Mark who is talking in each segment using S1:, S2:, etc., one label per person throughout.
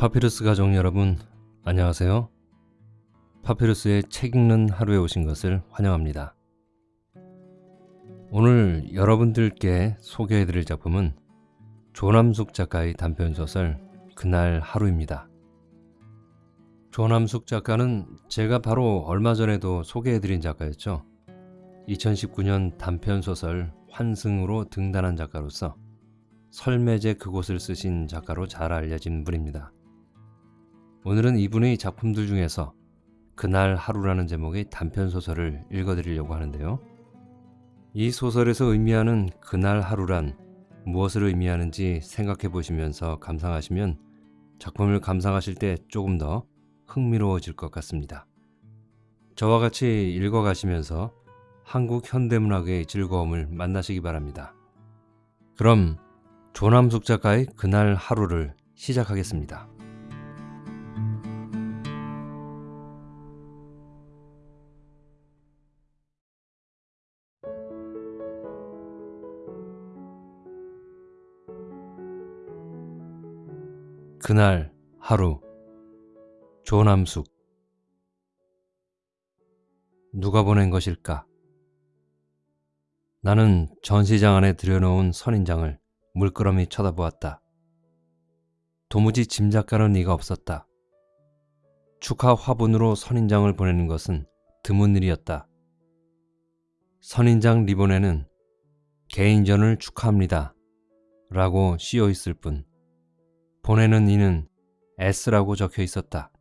S1: 파피루스 가족 여러분 안녕하세요. 파피루스의 책 읽는 하루에 오신 것을 환영합니다. 오늘 여러분들께 소개해드릴 작품은 조남숙 작가의 단편소설 그날 하루입니다. 조남숙 작가는 제가 바로 얼마 전에도 소개해드린 작가였죠. 2019년 단편소설 환승으로 등단한 작가로서 설매제 그곳을 쓰신 작가로 잘 알려진 분입니다. 오늘은 이분의 작품들 중에서 그날 하루라는 제목의 단편 소설을 읽어드리려고 하는데요. 이 소설에서 의미하는 그날 하루란 무엇을 의미하는지 생각해 보시면서 감상하시면 작품을 감상하실 때 조금 더 흥미로워질 것 같습니다. 저와 같이 읽어가시면서 한국 현대문학의 즐거움을 만나시기 바랍니다. 그럼 조남숙 작가의 그날 하루를 시작하겠습니다. 그날 하루 조남숙 누가 보낸 것일까? 나는 전시장 안에 들여놓은 선인장을 물끄러미 쳐다보았다. 도무지 짐작가는 이가 없었다. 축하 화분으로 선인장을 보내는 것은 드문 일이었다. 선인장 리본에는 개인전을 축하합니다. 라고 씌어 있을 뿐 보내는 이는 S라고 적혀 있었다.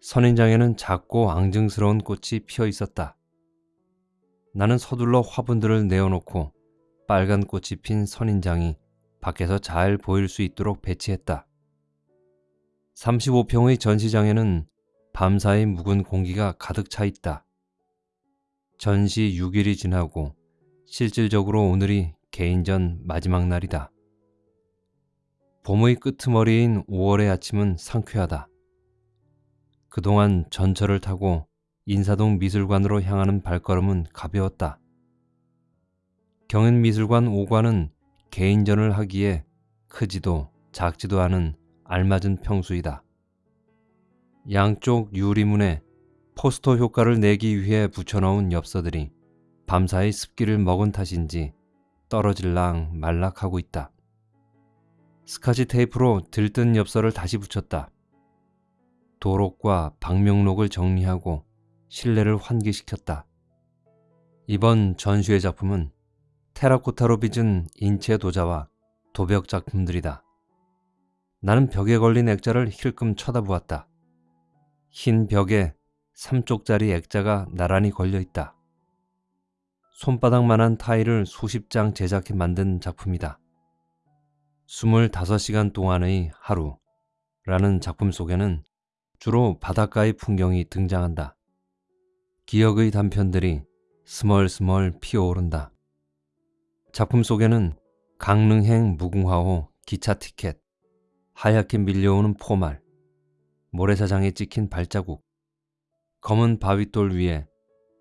S1: 선인장에는 작고 앙증스러운 꽃이 피어 있었다. 나는 서둘러 화분들을 내어놓고 빨간 꽃이 핀 선인장이 밖에서 잘 보일 수 있도록 배치했다. 35평의 전시장에는 밤사이 묵은 공기가 가득 차 있다. 전시 6일이 지나고 실질적으로 오늘이 개인전 마지막 날이다. 봄의 끄트머리인 5월의 아침은 상쾌하다. 그동안 전철을 타고 인사동 미술관으로 향하는 발걸음은 가벼웠다. 경연미술관 5관은 개인전을 하기에 크지도 작지도 않은 알맞은 평수이다. 양쪽 유리문에 포스터 효과를 내기 위해 붙여놓은 엽서들이 밤사이 습기를 먹은 탓인지 떨어질랑 말락하고 있다. 스카치 테이프로 들뜬 엽서를 다시 붙였다. 도록과 방명록을 정리하고 실내를 환기시켰다. 이번 전시회 작품은 테라코타로 빚은 인체 도자와 도벽 작품들이다. 나는 벽에 걸린 액자를 힐끔 쳐다보았다. 흰 벽에 3쪽짜리 액자가 나란히 걸려 있다. 손바닥만한 타일을 수십 장 제작해 만든 작품이다. 25시간 동안의 하루라는 작품 속에는 주로 바닷가의 풍경이 등장한다. 기억의 단편들이 스멀스멀 피어오른다. 작품 속에는 강릉행 무궁화호 기차 티켓, 하얗게 밀려오는 포말, 모래사장에 찍힌 발자국, 검은 바위돌 위에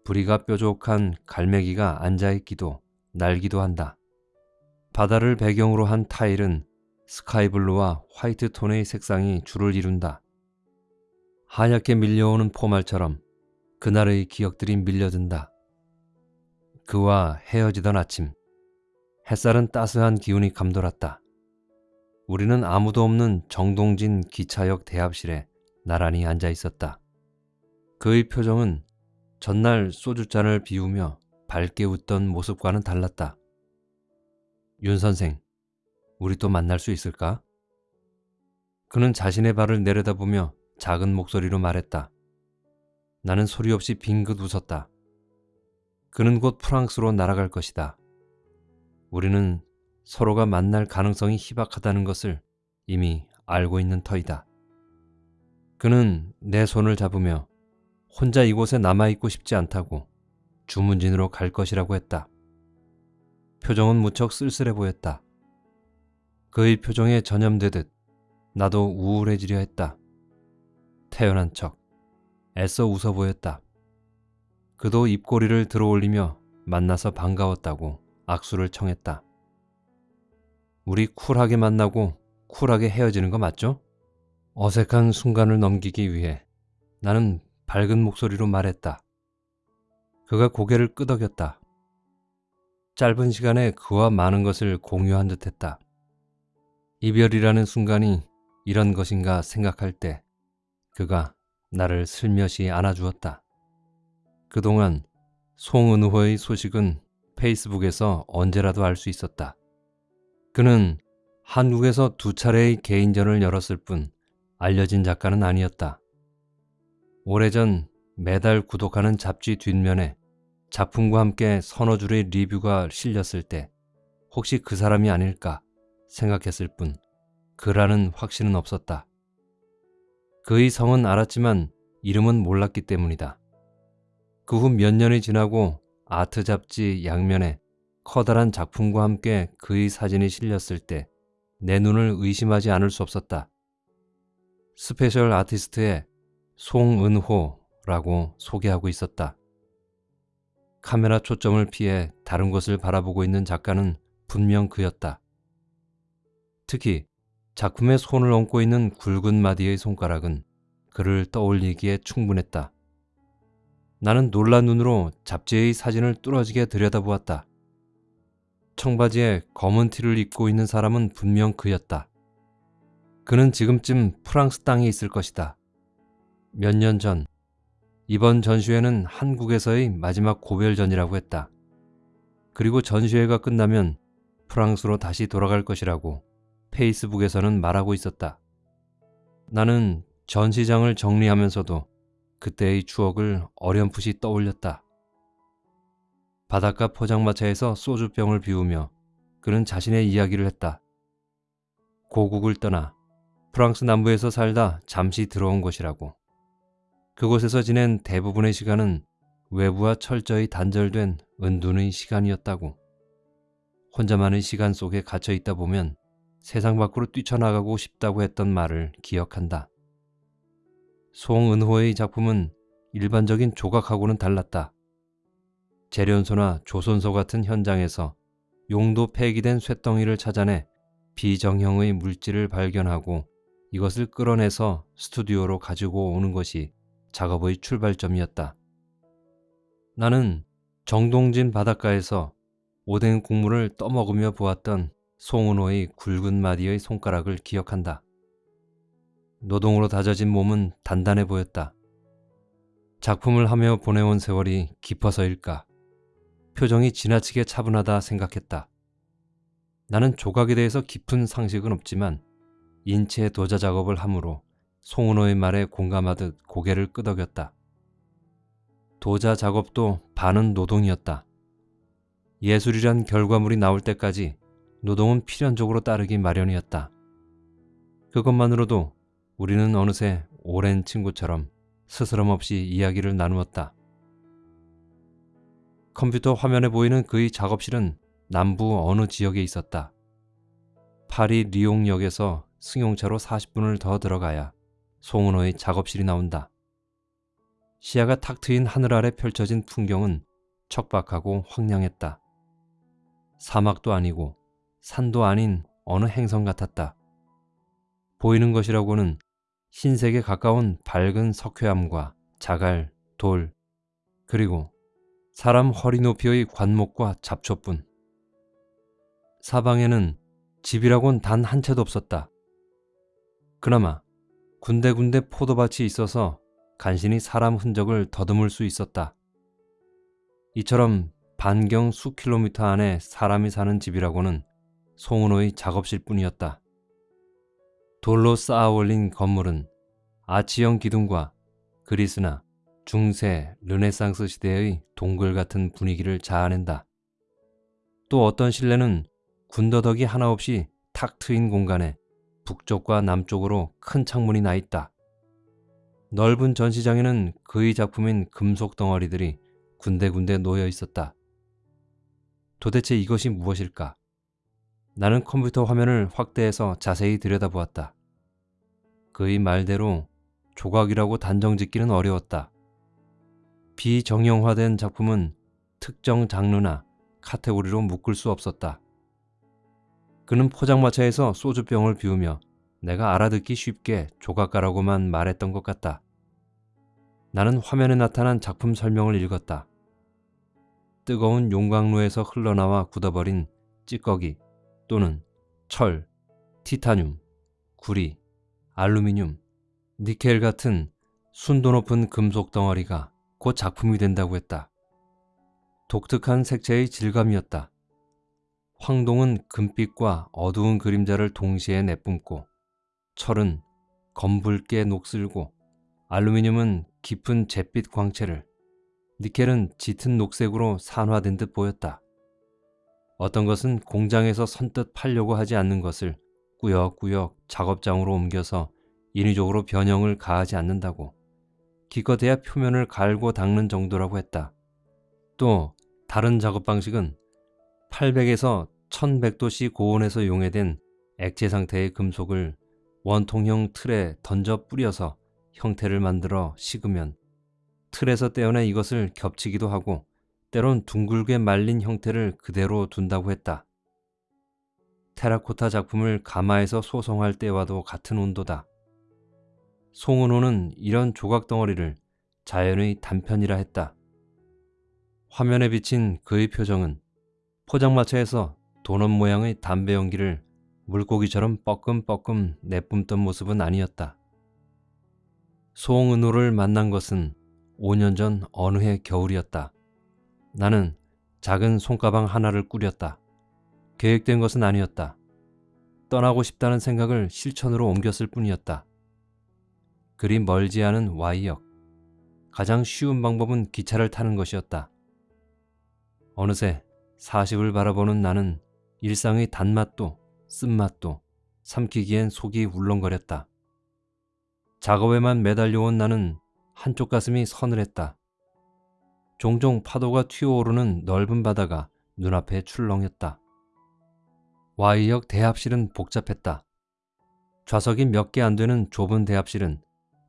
S1: 부리가 뾰족한 갈매기가 앉아있기도 날기도 한다. 바다를 배경으로 한 타일은 스카이블루와 화이트 톤의 색상이 줄을 이룬다. 하얗게 밀려오는 포말처럼 그날의 기억들이 밀려든다. 그와 헤어지던 아침, 햇살은 따스한 기운이 감돌았다. 우리는 아무도 없는 정동진 기차역 대합실에 나란히 앉아 있었다. 그의 표정은 전날 소주잔을 비우며 밝게 웃던 모습과는 달랐다. 윤 선생, 우리 또 만날 수 있을까? 그는 자신의 발을 내려다보며 작은 목소리로 말했다. 나는 소리 없이 빙긋 웃었다. 그는 곧 프랑스로 날아갈 것이다. 우리는 서로가 만날 가능성이 희박하다는 것을 이미 알고 있는 터이다. 그는 내 손을 잡으며 혼자 이곳에 남아있고 싶지 않다고 주문진으로 갈 것이라고 했다. 표정은 무척 쓸쓸해 보였다. 그의 표정에 전염되듯 나도 우울해지려 했다. 태연한 척, 애써 웃어 보였다. 그도 입꼬리를 들어올리며 만나서 반가웠다고 악수를 청했다. 우리 쿨하게 만나고 쿨하게 헤어지는 거 맞죠? 어색한 순간을 넘기기 위해 나는 밝은 목소리로 말했다. 그가 고개를 끄덕였다. 짧은 시간에 그와 많은 것을 공유한 듯 했다. 이별이라는 순간이 이런 것인가 생각할 때 그가 나를 슬며시 안아주었다. 그동안 송은호의 소식은 페이스북에서 언제라도 알 수 있었다. 그는 한국에서 두 차례의 개인전을 열었을 뿐 알려진 작가는 아니었다. 오래전 매달 구독하는 잡지 뒷면에 작품과 함께 서너 줄의 리뷰가 실렸을 때 혹시 그 사람이 아닐까 생각했을 뿐 그라는 확신은 없었다. 그의 성은 알았지만 이름은 몰랐기 때문이다. 그 후 몇 년이 지나고 아트 잡지 양면에 커다란 작품과 함께 그의 사진이 실렸을 때 내 눈을 의심하지 않을 수 없었다. special 아티스트의 송은호라고 소개하고 있었다. 카메라 초점을 피해 다른 곳을 바라보고 있는 작가는 분명 그였다. 특히 작품에 손을 얹고 있는 굵은 마디의 손가락은 그를 떠올리기에 충분했다. 나는 놀란 눈으로 잡지의 사진을 뚫어지게 들여다보았다. 청바지에 검은 티를 입고 있는 사람은 분명 그였다. 그는 지금쯤 프랑스 땅에 있을 것이다. 몇 년 전, 이번 전시회는 한국에서의 마지막 고별전이라고 했다. 그리고 전시회가 끝나면 프랑스로 다시 돌아갈 것이라고 페이스북에서는 말하고 있었다. 나는 전시장을 정리하면서도 그때의 추억을 어렴풋이 떠올렸다. 바닷가 포장마차에서 소주병을 비우며 그는 자신의 이야기를 했다. 고국을 떠나 프랑스 남부에서 살다 잠시 들어온 것이라고. 그곳에서 지낸 대부분의 시간은 외부와 철저히 단절된 은둔의 시간이었다고. 혼자만의 시간 속에 갇혀 있다 보면 세상 밖으로 뛰쳐나가고 싶다고 했던 말을 기억한다. 송은호의 작품은 일반적인 조각하고는 달랐다. 재련소나 조선소 같은 현장에서 용도 폐기된 쇳덩이를 찾아내 비정형의 물질을 발견하고 이것을 끌어내서 스튜디오로 가지고 오는 것이 작업의 출발점이었다. 나는 정동진 바닷가에서 오뎅 국물을 떠먹으며 보았던 송은호의 굵은 마디의 손가락을 기억한다. 노동으로 다져진 몸은 단단해 보였다. 작품을 하며 보내온 세월이 깊어서일까. 표정이 지나치게 차분하다 생각했다. 나는 조각에 대해서 깊은 상식은 없지만 인체 도자 작업을 함으로 송은호의 말에 공감하듯 고개를 끄덕였다. 도자 작업도 반은 노동이었다. 예술이란 결과물이 나올 때까지 노동은 필연적으로 따르기 마련이었다. 그것만으로도 우리는 어느새 오랜 친구처럼 스스럼 없이 이야기를 나누었다. 컴퓨터 화면에 보이는 그의 작업실은 남부 어느 지역에 있었다. 파리 리옹역에서 승용차로 40분을 더 들어가야 송은호의 작업실이 나온다. 시야가 탁 트인 하늘 아래 펼쳐진 풍경은 척박하고 황량했다. 사막도 아니고 산도 아닌 어느 행성 같았다. 보이는 것이라고는 흰색에 가까운 밝은 석회암과 자갈, 돌, 그리고 사람 허리 높이의 관목과 잡초뿐. 사방에는 집이라곤 단 한 채도 없었다. 그나마 군데군데 포도밭이 있어서 간신히 사람 흔적을 더듬을 수 있었다. 이처럼 반경 수 킬로미터 안에 사람이 사는 집이라고는 송은호의 작업실 뿐이었다. 돌로 쌓아 올린 건물은 아치형 기둥과 그리스나 중세, 르네상스 시대의 동굴 같은 분위기를 자아낸다. 또 어떤 실내는 군더더기 하나 없이 탁 트인 공간에 북쪽과 남쪽으로 큰 창문이 나 있다. 넓은 전시장에는 그의 작품인 금속 덩어리들이 군데군데 놓여 있었다. 도대체 이것이 무엇일까? 나는 컴퓨터 화면을 확대해서 자세히 들여다보았다. 그의 말대로 조각이라고 단정 짓기는 어려웠다. 비정형화된 작품은 특정 장르나 카테고리로 묶을 수 없었다. 그는 포장마차에서 소주병을 비우며 내가 알아듣기 쉽게 조각가라고만 말했던 것 같다. 나는 화면에 나타난 작품 설명을 읽었다. 뜨거운 용광로에서 흘러나와 굳어버린 찌꺼기 또는 철, 티타늄, 구리, 알루미늄, 니켈 같은 순도 높은 금속 덩어리가 곧 작품이 된다고 했다. 독특한 색채의 질감이었다. 황동은 금빛과 어두운 그림자를 동시에 내뿜고 철은 검붉게 녹슬고 알루미늄은 깊은 잿빛 광채를 니켈은 짙은 녹색으로 산화된 듯 보였다. 어떤 것은 공장에서 선뜻 팔려고 하지 않는 것을 꾸역꾸역 작업장으로 옮겨서 인위적으로 변형을 가하지 않는다고 기껏해야 표면을 갈고 닦는 정도라고 했다. 또 다른 작업 방식은 800에서 1100도씨 고온에서 용해된 액체 상태의 금속을 원통형 틀에 던져 뿌려서 형태를 만들어 식으면 틀에서 떼어내 이것을 겹치기도 하고 때론 둥글게 말린 형태를 그대로 둔다고 했다. 테라코타 작품을 가마에서 소송할 때와도 같은 온도다. 송은호는 이런 조각 덩어리를 자연의 단편이라 했다. 화면에 비친 그의 표정은 포장마차에서 도넛 모양의 담배 연기를 물고기처럼 뻐끔뻐끔 내뿜던 모습은 아니었다. 송은호를 만난 것은 5년 전 어느 해 겨울이었다. 나는 작은 손가방 하나를 꾸렸다. 계획된 것은 아니었다. 떠나고 싶다는 생각을 실천으로 옮겼을 뿐이었다. 그리 멀지 않은 Y역. 가장 쉬운 방법은 기차를 타는 것이었다. 어느새 40을 바라보는 나는 일상의 단맛도 쓴맛도 삼키기엔 속이 울렁거렸다. 작업에만 매달려온 나는 한쪽 가슴이 서늘했다. 종종 파도가 튀어오르는 넓은 바다가 눈앞에 출렁였다. Y역 대합실은 복잡했다. 좌석이 몇 개 안 되는 좁은 대합실은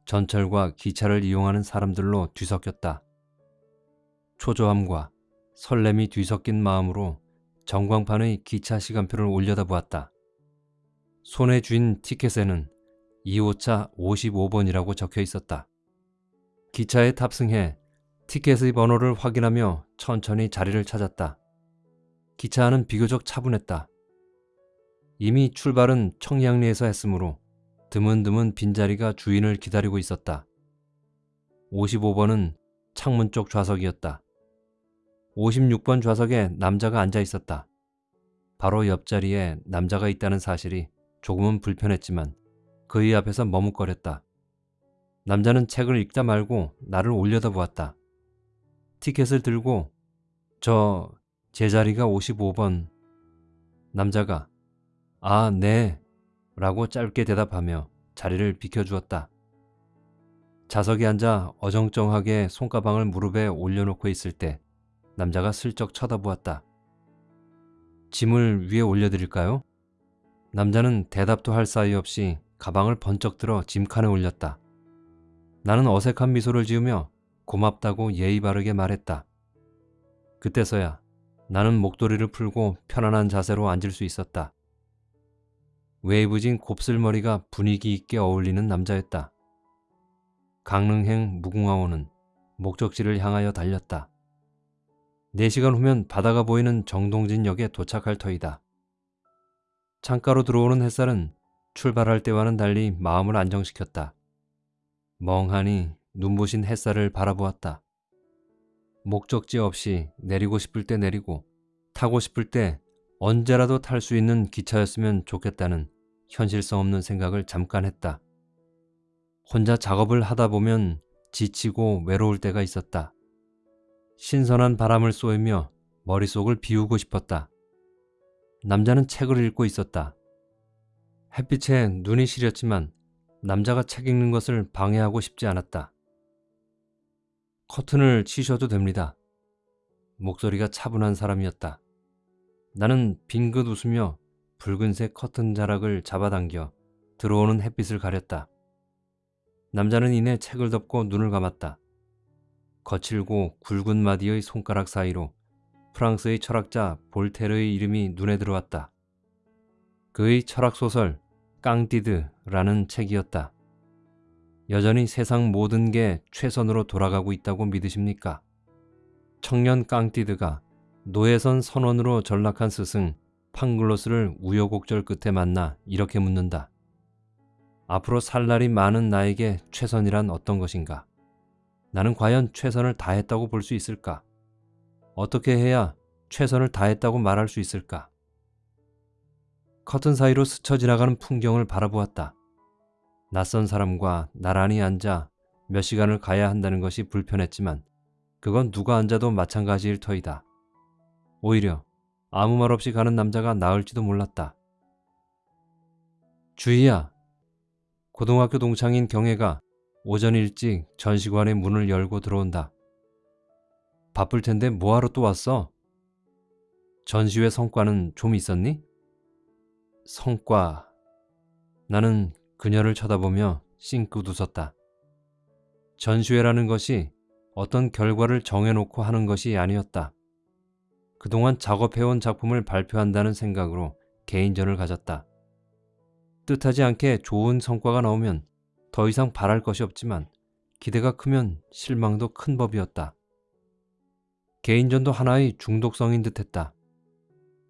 S1: 전철과 기차를 이용하는 사람들로 뒤섞였다. 초조함과 설렘이 뒤섞인 마음으로 전광판의 기차 시간표를 올려다보았다. 손에 쥔 티켓에는 2호차 55번이라고 적혀 있었다. 기차에 탑승해 티켓의 번호를 확인하며 천천히 자리를 찾았다. 기차 안은 비교적 차분했다. 이미 출발은 청량리에서 했으므로 드문드문 빈자리가 주인을 기다리고 있었다. 55번은 창문 쪽 좌석이었다. 56번 좌석에 남자가 앉아 있었다. 바로 옆자리에 남자가 있다는 사실이 조금은 불편했지만 그의 앞에서 머뭇거렸다. 남자는 책을 읽다 말고 나를 올려다 보았다. 티켓을 들고 저 제 자리가 55번 남자가 아, 네 라고 짧게 대답하며 자리를 비켜주었다. 자석에 앉아 어정쩡하게 손가방을 무릎에 올려놓고 있을 때 남자가 슬쩍 쳐다보았다. 짐을 위에 올려드릴까요? 남자는 대답도 할 사이 없이 가방을 번쩍 들어 짐칸에 올렸다. 나는 어색한 미소를 지으며 고맙다고 예의 바르게 말했다. 그때서야 나는 목도리를 풀고 편안한 자세로 앉을 수 있었다. 웨이브진 곱슬머리가 분위기 있게 어울리는 남자였다. 강릉행 무궁화호는 목적지를 향하여 달렸다. 4시간 후면 바다가 보이는 정동진역에 도착할 터이다. 창가로 들어오는 햇살은 출발할 때와는 달리 마음을 안정시켰다. 멍하니 눈부신 햇살을 바라보았다. 목적지 없이 내리고 싶을 때 내리고 타고 싶을 때 언제라도 탈 수 있는 기차였으면 좋겠다는 현실성 없는 생각을 잠깐 했다. 혼자 작업을 하다 보면 지치고 외로울 때가 있었다. 신선한 바람을 쏘이며 머릿속을 비우고 싶었다. 남자는 책을 읽고 있었다. 햇빛에 눈이 시렸지만 남자가 책 읽는 것을 방해하고 싶지 않았다. 커튼을 치셔도 됩니다. 목소리가 차분한 사람이었다. 나는 빙긋 웃으며 붉은색 커튼 자락을 잡아당겨 들어오는 햇빛을 가렸다. 남자는 이내 책을 덮고 눈을 감았다. 거칠고 굵은 마디의 손가락 사이로 프랑스의 철학자 볼테르의 이름이 눈에 들어왔다. 그의 철학 소설 깡띠드라는 책이었다. 여전히 세상 모든 게 최선으로 돌아가고 있다고 믿으십니까? 청년 깡띠드가 노예선 선원으로 전락한 스승 팡글로스를 우여곡절 끝에 만나 이렇게 묻는다. 앞으로 살 날이 많은 나에게 최선이란 어떤 것인가? 나는 과연 최선을 다했다고 볼 수 있을까? 어떻게 해야 최선을 다했다고 말할 수 있을까? 커튼 사이로 스쳐 지나가는 풍경을 바라보았다. 낯선 사람과 나란히 앉아 몇 시간을 가야 한다는 것이 불편했지만 그건 누가 앉아도 마찬가지일 터이다. 오히려 아무 말 없이 가는 남자가 나을지도 몰랐다. 주희야. 고등학교 동창인 경혜가 오전 일찍 전시관의 문을 열고 들어온다. 바쁠 텐데 뭐하러 또 왔어? 전시회 성과는 좀 있었니? 성과. 나는 그녀를 쳐다보며 싱긋 웃었다. 전시회라는 것이 어떤 결과를 정해놓고 하는 것이 아니었다. 그동안 작업해온 작품을 발표한다는 생각으로 개인전을 가졌다. 뜻하지 않게 좋은 성과가 나오면 더 이상 바랄 것이 없지만 기대가 크면 실망도 큰 법이었다. 개인전도 하나의 중독성인 듯했다.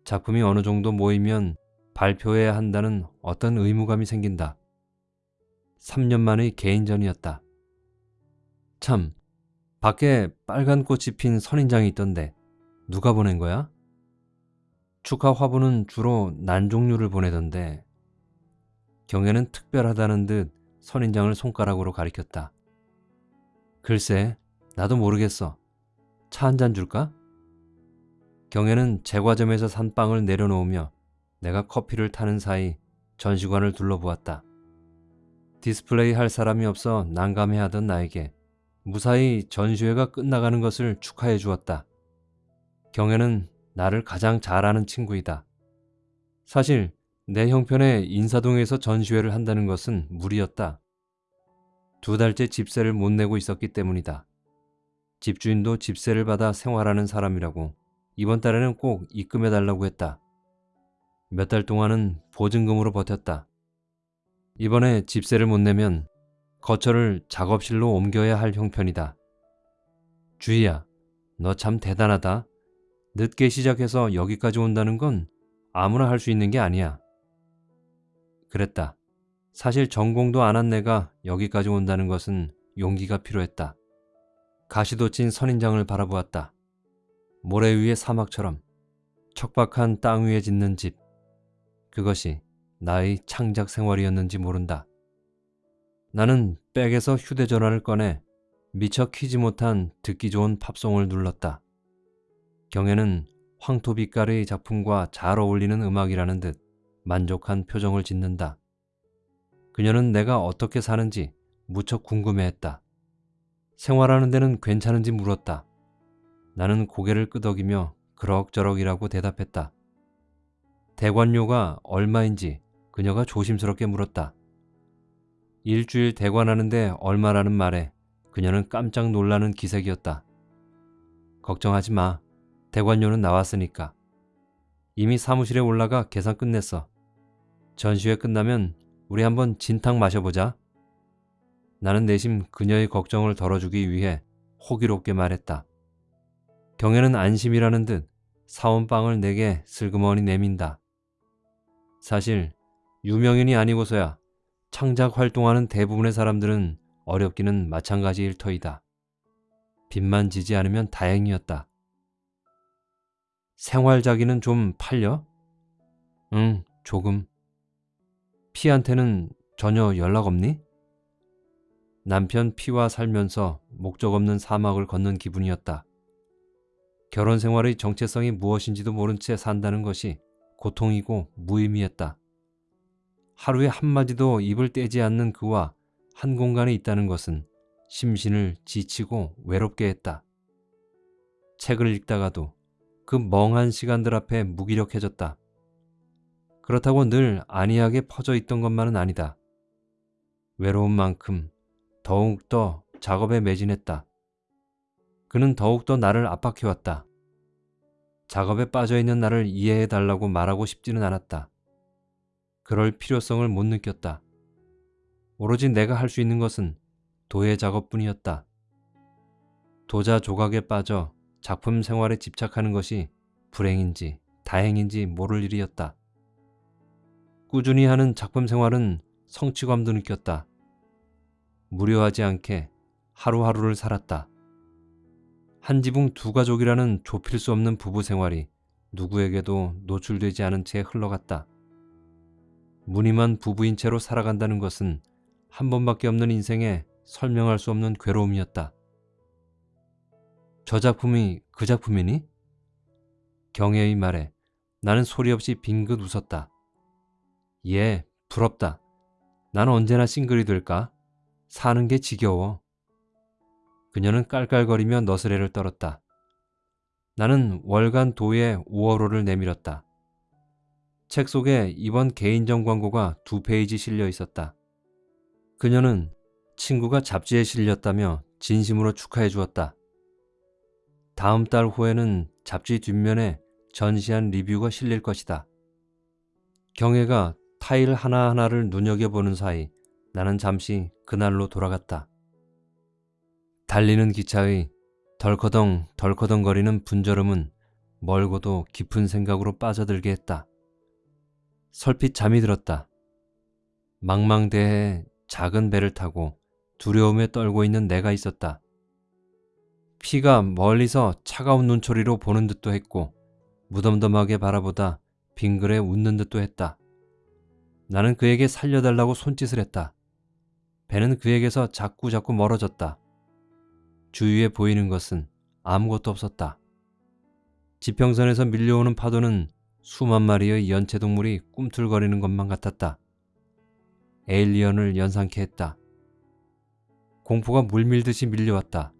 S1: 작품이 어느 정도 모이면 발표해야 한다는 어떤 의무감이 생긴다. 3년 만의 개인전이었다. 참, 밖에 빨간 꽃이 핀 선인장이 있던데 누가 보낸 거야? 축하 화보는 주로 난 종류를 보내던데 경애는 특별하다는 듯 선인장을 손가락으로 가리켰다. 글쎄, 나도 모르겠어. 차 한 잔 줄까? 경애는 제과점에서 산 빵을 내려놓으며 내가 커피를 타는 사이 전시관을 둘러보았다. 디스플레이 할 사람이 없어 난감해하던 나에게 무사히 전시회가 끝나가는 것을 축하해 주었다. 경혜는 나를 가장 잘 아는 친구이다. 사실 내 형편에 인사동에서 전시회를 한다는 것은 무리였다. 두 달째 집세를 못 내고 있었기 때문이다. 집주인도 집세를 받아 생활하는 사람이라고 이번 달에는 꼭 입금해 달라고 했다. 몇 달 동안은 보증금으로 버텼다. 이번에 집세를 못 내면 거처를 작업실로 옮겨야 할 형편이다. 주희야, 너 참 대단하다. 늦게 시작해서 여기까지 온다는 건 아무나 할 수 있는 게 아니야. 그랬다. 사실 전공도 안 한 내가 여기까지 온다는 것은 용기가 필요했다. 가시도 친 선인장을 바라보았다. 모래 위의 사막처럼 척박한 땅 위에 짓는 집. 그것이 나의 창작 생활이었는지 모른다. 나는 백에서 휴대전화를 꺼내 미처 키지 못한 듣기 좋은 팝송을 눌렀다. 경애는 황토빛깔의 작품과 잘 어울리는 음악이라는 듯 만족한 표정을 짓는다. 그녀는 내가 어떻게 사는지 무척 궁금해했다. 생활하는 데는 괜찮은지 물었다. 나는 고개를 끄덕이며 그럭저럭이라고 대답했다. 대관료가 얼마인지 그녀가 조심스럽게 물었다. 일주일 대관하는데 얼마라는 말에 그녀는 깜짝 놀라는 기색이었다. 걱정하지 마. 대관료는 나왔으니까. 이미 사무실에 올라가 계산 끝냈어. 전시회 끝나면 우리 한번 진탕 마셔보자. 나는 내심 그녀의 걱정을 덜어주기 위해 호기롭게 말했다. 경애는 안심이라는 듯 사온 빵을 내게 슬그머니 내민다. 사실 유명인이 아니고서야 창작 활동하는 대부분의 사람들은 어렵기는 마찬가지일 터이다. 빚만 지지 않으면 다행이었다. 생활자기는 좀 팔려? 응, 조금. 피한테는 전혀 연락 없니? 남편 피와 살면서 목적 없는 사막을 걷는 기분이었다. 결혼 생활의 정체성이 무엇인지도 모른 채 산다는 것이 고통이고 무의미했다. 하루에 한마디도 입을 떼지 않는 그와 한 공간에 있다는 것은 심신을 지치고 외롭게 했다. 책을 읽다가도 그 멍한 시간들 앞에 무기력해졌다. 그렇다고 늘 안이하게 퍼져 있던 것만은 아니다. 외로운 만큼 더욱더 작업에 매진했다. 그는 더욱더 나를 압박해왔다. 작업에 빠져있는 나를 이해해달라고 말하고 싶지는 않았다. 그럴 필요성을 못 느꼈다. 오로지 내가 할 수 있는 것은 도예 작업뿐이었다. 도자 조각에 빠져 작품 생활에 집착하는 것이 불행인지 다행인지 모를 일이었다. 꾸준히 하는 작품 생활은 성취감도 느꼈다. 무료하지 않게 하루하루를 살았다. 한 지붕 두 가족이라는 좁힐 수 없는 부부 생활이 누구에게도 노출되지 않은 채 흘러갔다. 무늬만 부부인 채로 살아간다는 것은 한 번밖에 없는 인생에 설명할 수 없는 괴로움이었다. 저 작품이 그 작품이니? 경혜의 말에 나는 소리 없이 빙긋 웃었다. 예, 부럽다. 난 언제나 싱글이 될까? 사는 게 지겨워. 그녀는 깔깔거리며 너스레를 떨었다. 나는 월간 도에 5월호를 내밀었다. 책 속에 이번 개인정 광고가 두 페이지 실려 있었다. 그녀는 친구가 잡지에 실렸다며 진심으로 축하해 주었다. 다음 달 후에는 잡지 뒷면에 전시한 리뷰가 실릴 것이다. 경혜가 타일 하나하나를 눈여겨보는 사이 나는 잠시 그날로 돌아갔다. 달리는 기차의 덜커덩 덜커덩거리는 분절음은 멀고도 깊은 생각으로 빠져들게 했다. 설핏 잠이 들었다. 망망대해에 작은 배를 타고 두려움에 떨고 있는 내가 있었다. 피가 멀리서 차가운 눈초리로 보는 듯도 했고 무덤덤하게 바라보다 빙글에 웃는 듯도 했다. 나는 그에게 살려달라고 손짓을 했다. 배는 그에게서 자꾸 자꾸 멀어졌다. 주위에 보이는 것은 아무것도 없었다. 지평선에서 밀려오는 파도는 수만 마리의 연체동물이 꿈틀거리는 것만 같았다. 에일리언을 연상케 했다. 공포가 물밀듯이 밀려왔다.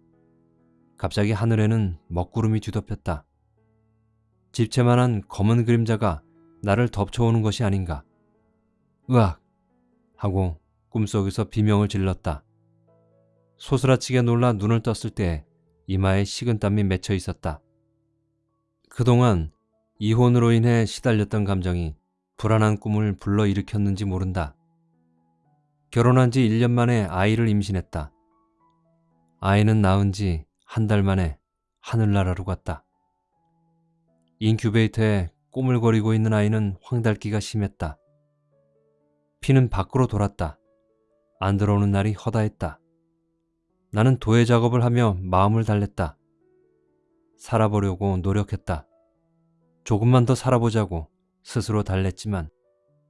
S1: 갑자기 하늘에는 먹구름이 뒤덮였다. 집채만한 검은 그림자가 나를 덮쳐오는 것이 아닌가. 으악! 하고 꿈속에서 비명을 질렀다. 소스라치게 놀라 눈을 떴을 때 이마에 식은땀이 맺혀 있었다. 그동안 이혼으로 인해 시달렸던 감정이 불안한 꿈을 불러일으켰는지 모른다. 결혼한 지 1년 만에 아이를 임신했다. 아이는 낳은 지 한 달 만에 하늘나라로 갔다. 인큐베이터에 꼬물거리고 있는 아이는 황달기가 심했다. 피는 밖으로 돌았다. 안 들어오는 날이 허다했다. 나는 도예 작업을 하며 마음을 달랬다. 살아보려고 노력했다. 조금만 더 살아보자고 스스로 달랬지만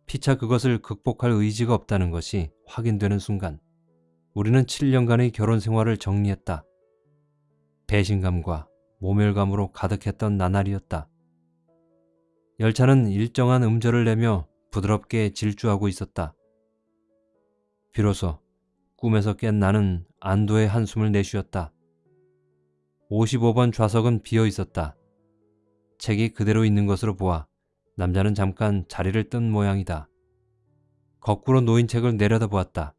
S1: 피차 그것을 극복할 의지가 없다는 것이 확인되는 순간 우리는 7년간의 결혼 생활을 정리했다. 배신감과 모멸감으로 가득했던 나날이었다. 열차는 일정한 음절을 내며 부드럽게 질주하고 있었다. 비로소 꿈에서 깬 나는 안도의 한숨을 내쉬었다. 55번 좌석은 비어 있었다. 책이 그대로 있는 것으로 보아 남자는 잠깐 자리를 뜬 모양이다. 거꾸로 놓인 책을 내려다보았다.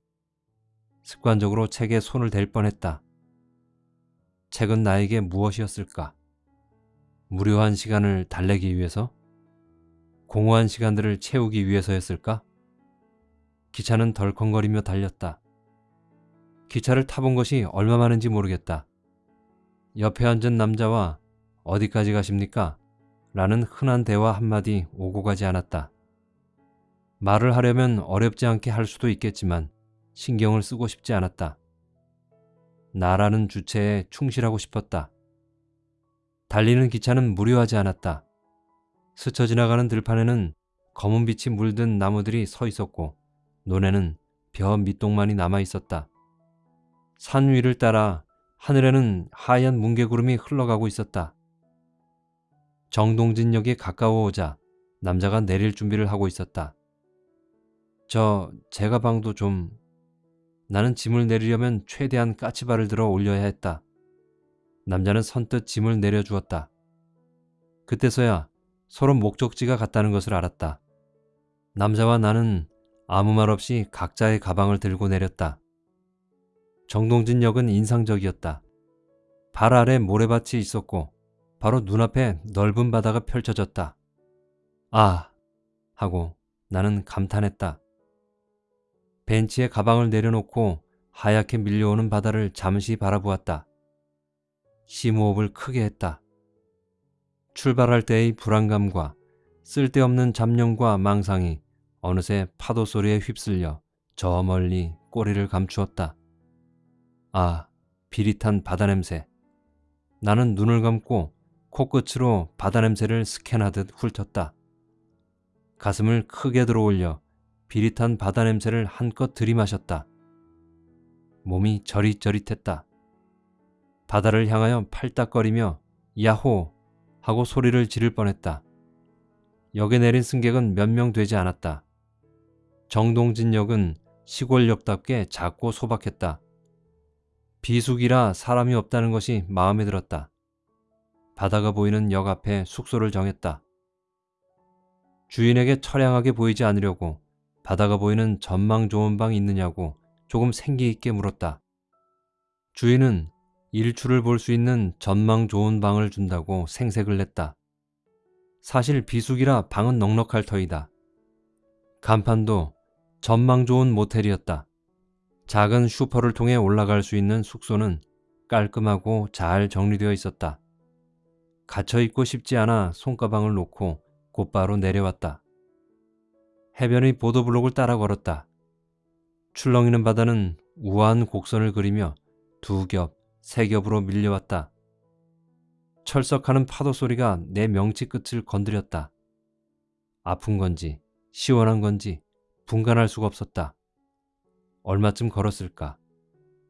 S1: 습관적으로 책에 손을 댈 뻔했다. 책은 나에게 무엇이었을까? 무료한 시간을 달래기 위해서? 공허한 시간들을 채우기 위해서였을까? 기차는 덜컹거리며 달렸다. 기차를 타본 것이 얼마 많은지 모르겠다. 옆에 앉은 남자와 어디까지 가십니까? 라는 흔한 대화 한마디 오고 가지 않았다. 말을 하려면 어렵지 않게 할 수도 있겠지만 신경을 쓰고 싶지 않았다. 나라는 주체에 충실하고 싶었다. 달리는 기차는 무료하지 않았다. 스쳐 지나가는 들판에는 검은 빛이 물든 나무들이 서 있었고 논에는 벼 밑동만이 남아 있었다. 산 위를 따라 하늘에는 하얀 뭉게구름이 흘러가고 있었다. 정동진역에 가까워오자 남자가 내릴 준비를 하고 있었다. 저 제 가 방도 좀... 나는 짐을 내리려면 최대한 까치발을 들어 올려야 했다. 남자는 선뜻 짐을 내려주었다. 그때서야 서로 목적지가 같다는 것을 알았다. 남자와 나는 아무 말 없이 각자의 가방을 들고 내렸다. 정동진 역은 인상적이었다. 발 아래 모래밭이 있었고 바로 눈앞에 넓은 바다가 펼쳐졌다. 아! 하고 나는 감탄했다. 벤치에 가방을 내려놓고 하얗게 밀려오는 바다를 잠시 바라보았다. 심호흡을 크게 했다. 출발할 때의 불안감과 쓸데없는 잡념과 망상이 어느새 파도 소리에 휩쓸려 저 멀리 꼬리를 감추었다. 아, 비릿한 바다 냄새. 나는 눈을 감고 코끝으로 바다 냄새를 스캔하듯 훑었다. 가슴을 크게 들어올려 비릿한 바다 냄새를 한껏 들이마셨다. 몸이 저릿저릿했다. 바다를 향하여 팔딱거리며 야호 하고 소리를 지를 뻔했다. 역에 내린 승객은 몇 명 되지 않았다. 정동진역은 시골역답게 작고 소박했다. 비수기라 사람이 없다는 것이 마음에 들었다. 바다가 보이는 역 앞에 숙소를 정했다. 주인에게 처량하게 보이지 않으려고 바다가 보이는 전망 좋은 방 있느냐고 조금 생기 있게 물었다. 주인은 일출을 볼 수 있는 전망 좋은 방을 준다고 생색을 냈다. 사실 비수기라 방은 넉넉할 터이다. 간판도 전망 좋은 모텔이었다. 작은 슈퍼를 통해 올라갈 수 있는 숙소는 깔끔하고 잘 정리되어 있었다. 갇혀 있고 싶지 않아 손가방을 놓고 곧바로 내려왔다. 해변의 보도블록을 따라 걸었다. 출렁이는 바다는 우아한 곡선을 그리며 두 겹, 세 겹으로 밀려왔다. 철썩하는 파도 소리가 내 명치 끝을 건드렸다. 아픈 건지 시원한 건지 분간할 수가 없었다. 얼마쯤 걸었을까?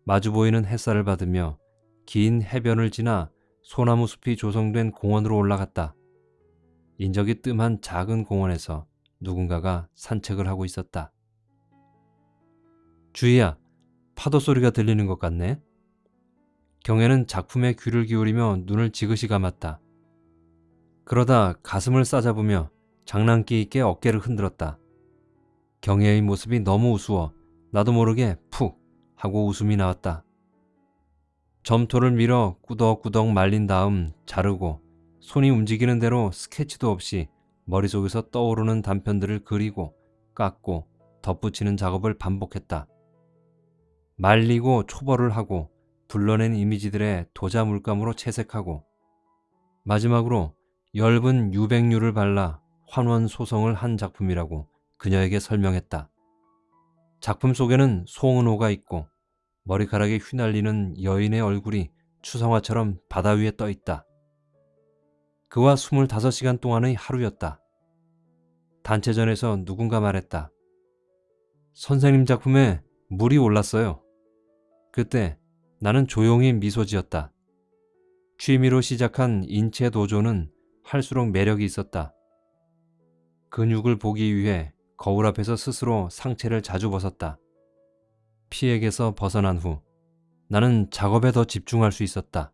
S1: 마주 보이는 햇살을 받으며 긴 해변을 지나 소나무 숲이 조성된 공원으로 올라갔다. 인적이 뜸한 작은 공원에서 누군가가 산책을 하고 있었다. 주희야, 파도 소리가 들리는 것 같네. 경애는 작품에 귀를 기울이며 눈을 지그시 감았다. 그러다 가슴을 싸잡으며 장난기 있게 어깨를 흔들었다. 경애의 모습이 너무 우스워 나도 모르게 푹 하고 웃음이 나왔다. 점토를 밀어 꾸덕꾸덕 말린 다음 자르고 손이 움직이는 대로 스케치도 없이 머릿속에서 떠오르는 단편들을 그리고 깎고 덧붙이는 작업을 반복했다. 말리고 초벌을 하고 불러낸 이미지들의 도자 물감으로 채색하고 마지막으로 엷은 유백류를 발라 환원 소성을 한 작품이라고 그녀에게 설명했다. 작품 속에는 송은호가 있고 머리카락에 휘날리는 여인의 얼굴이 추성화처럼 바다 위에 떠 있다. 그와 25시간 동안의 하루였다. 단체전에서 누군가 말했다. 선생님 작품에 물이 올랐어요. 그때 나는 조용히 미소 지었다. 취미로 시작한 인체 도조는 할수록 매력이 있었다. 근육을 보기 위해 거울 앞에서 스스로 상체를 자주 벗었다. 피에게서 벗어난 후 나는 작업에 더 집중할 수 있었다.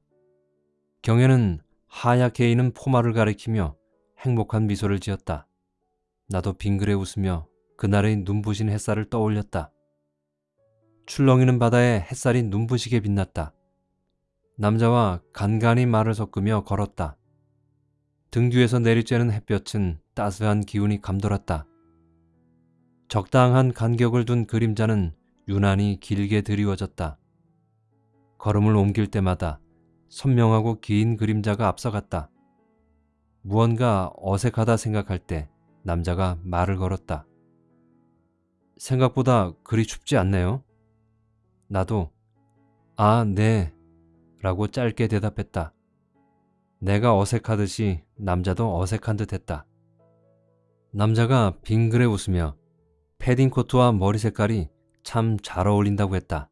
S1: 경혜는 하얗게 있는 포마를 가리키며 행복한 미소를 지었다. 나도 빙그레 웃으며 그날의 눈부신 햇살을 떠올렸다. 출렁이는 바다에 햇살이 눈부시게 빛났다. 남자와 간간히 말을 섞으며 걸었다. 등 뒤에서 내리쬐는 햇볕은 따스한 기운이 감돌았다. 적당한 간격을 둔 그림자는 유난히 길게 드리워졌다. 걸음을 옮길 때마다 선명하고 긴 그림자가 앞서갔다. 무언가 어색하다 생각할 때 남자가 말을 걸었다. 생각보다 그리 춥지 않네요. 나도 아, 네. 라고 짧게 대답했다. 내가 어색하듯이 남자도 어색한 듯 했다. 남자가 빙그레 웃으며 패딩 코트와 머리 색깔이 참 잘 어울린다고 했다.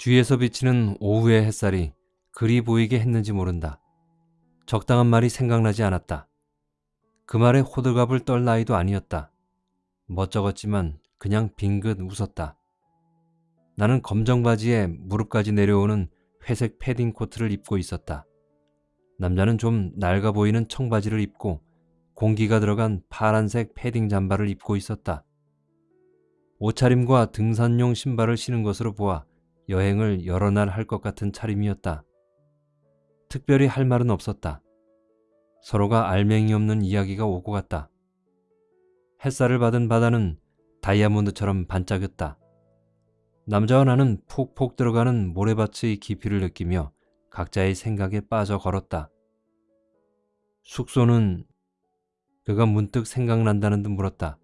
S1: 뒤에서 비치는 오후의 햇살이 그리 보이게 했는지 모른다. 적당한 말이 생각나지 않았다. 그 말에 호들갑을 떨 나이도 아니었다. 멋쩍었지만 그냥 빙긋 웃었다. 나는 검정 바지에 무릎까지 내려오는 회색 패딩 코트를 입고 있었다. 남자는 좀 낡아 보이는 청바지를 입고 공기가 들어간 파란색 패딩 잠바를 입고 있었다. 옷차림과 등산용 신발을 신은 것으로 보아 여행을 여러 날 할 것 같은 차림이었다. 특별히 할 말은 없었다. 서로가 알맹이 없는 이야기가 오고 갔다. 햇살을 받은 바다는 다이아몬드처럼 반짝였다. 남자와 나는 폭폭 들어가는 모래밭의 깊이를 느끼며 각자의 생각에 빠져 걸었다. 숙소는 그가 문득 생각난다는 듯 물었다.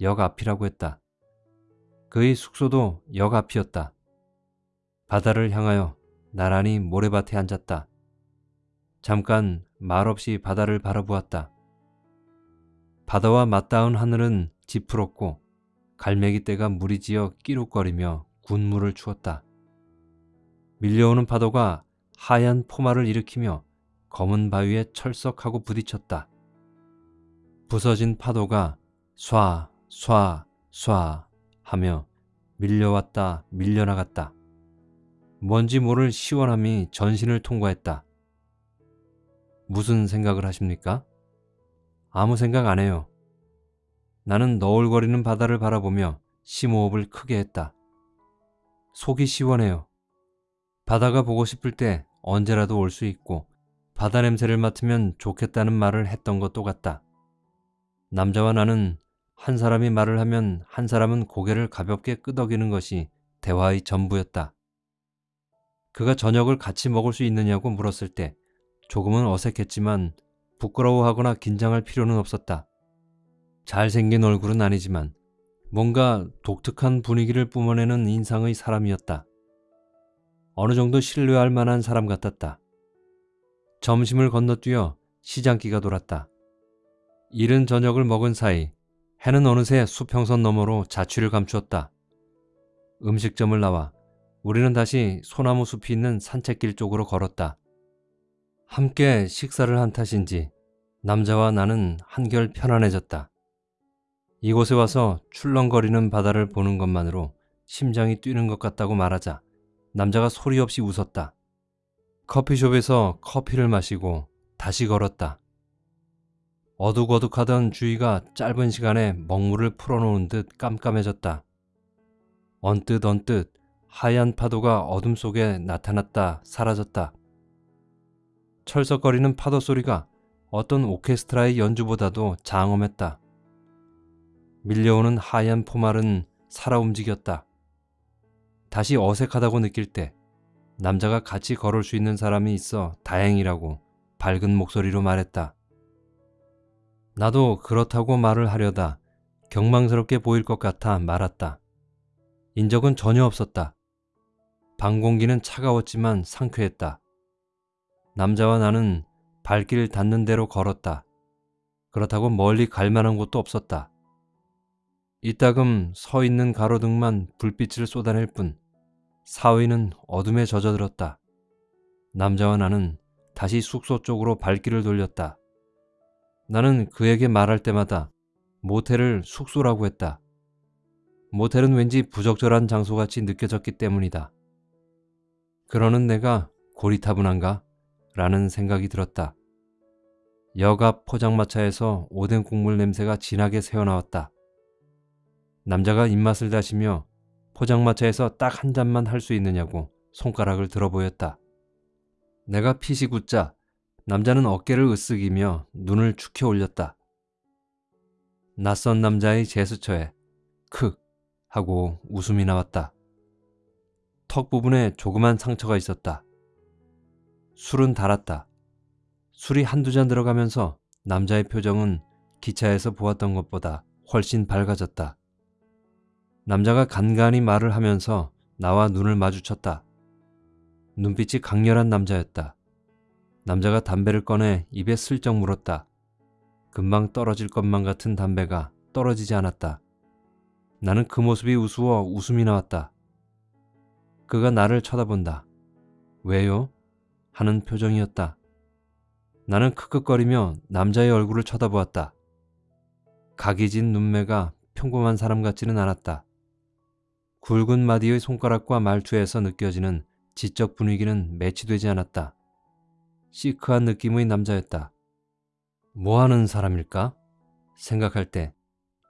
S1: 역 앞이라고 했다. 그의 숙소도 역 앞이었다. 바다를 향하여 나란히 모래밭에 앉았다. 잠깐 말없이 바다를 바라보았다. 바다와 맞닿은 하늘은 지푸럽고 갈매기 떼가 물이 지어 끼룩거리며 군물을 추었다. 밀려오는 파도가 하얀 포마를 일으키며 검은 바위에 철썩하고 부딪혔다. 부서진 파도가 쏴, 쏴, 쏴 하며 밀려왔다, 밀려나갔다. 뭔지 모를 시원함이 전신을 통과했다. 무슨 생각을 하십니까? 아무 생각 안 해요. 나는 너울거리는 바다를 바라보며 심호흡을 크게 했다. 속이 시원해요. 바다가 보고 싶을 때 언제라도 올 수 있고 바다 냄새를 맡으면 좋겠다는 말을 했던 것도 같다. 남자와 나는 한 사람이 말을 하면 한 사람은 고개를 가볍게 끄덕이는 것이 대화의 전부였다. 그가 저녁을 같이 먹을 수 있느냐고 물었을 때 조금은 어색했지만 부끄러워하거나 긴장할 필요는 없었다. 잘생긴 얼굴은 아니지만 뭔가 독특한 분위기를 뿜어내는 인상의 사람이었다. 어느 정도 신뢰할 만한 사람 같았다. 점심을 건너뛰어 시장기가 돌았다. 이른 저녁을 먹은 사이 해는 어느새 수평선 너머로 자취를 감추었다. 음식점을 나와 우리는 다시 소나무 숲이 있는 산책길 쪽으로 걸었다. 함께 식사를 한 탓인지 남자와 나는 한결 편안해졌다. 이곳에 와서 출렁거리는 바다를 보는 것만으로 심장이 뛰는 것 같다고 말하자 남자가 소리 없이 웃었다. 커피숍에서 커피를 마시고 다시 걸었다. 어둑어둑하던 주위가 짧은 시간에 먹물을 풀어놓은 듯 깜깜해졌다. 언뜻 언뜻 하얀 파도가 어둠 속에 나타났다 사라졌다. 철썩거리는 파도 소리가 어떤 오케스트라의 연주보다도 장엄했다. 밀려오는 하얀 포말은 살아 움직였다. 다시 어색하다고 느낄 때 남자가 같이 걸을 수 있는 사람이 있어 다행이라고 밝은 목소리로 말했다. 나도 그렇다고 말을 하려다 경망스럽게 보일 것 같아 말았다. 인적은 전혀 없었다. 방 공기는 차가웠지만 상쾌했다. 남자와 나는 발길 닿는 대로 걸었다. 그렇다고 멀리 갈 만한 곳도 없었다. 이따금 서 있는 가로등만 불빛을 쏟아낼 뿐 사위는 어둠에 젖어들었다. 남자와 나는 다시 숙소 쪽으로 발길을 돌렸다. 나는 그에게 말할 때마다 모텔을 숙소라고 했다. 모텔은 왠지 부적절한 장소같이 느껴졌기 때문이다. 그러는 내가 고리타분한가? 라는 생각이 들었다. 역앞 포장마차에서 오뎅 국물 냄새가 진하게 새어나왔다. 남자가 입맛을 다시며 포장마차에서 딱 한 잔만 할 수 있느냐고 손가락을 들어 보였다. 내가 피시 굳자 남자는 어깨를 으쓱이며 눈을 축혀 올렸다. 낯선 남자의 제스처에 크 하고 웃음이 나왔다. 턱 부분에 조그만 상처가 있었다. 술은 달았다. 술이 한두 잔 들어가면서 남자의 표정은 기차에서 보았던 것보다 훨씬 밝아졌다. 남자가 간간히 말을 하면서 나와 눈을 마주쳤다. 눈빛이 강렬한 남자였다. 남자가 담배를 꺼내 입에 슬쩍 물었다. 금방 떨어질 것만 같은 담배가 떨어지지 않았다. 나는 그 모습이 우스워 웃음이 나왔다. 그가 나를 쳐다본다. 왜요? 하는 표정이었다. 나는 크크거리며 남자의 얼굴을 쳐다보았다. 각이 진 눈매가 평범한 사람 같지는 않았다. 굵은 마디의 손가락과 말투에서 느껴지는 지적 분위기는 매치되지 않았다. 시크한 느낌의 남자였다. 뭐 하는 사람일까? 생각할 때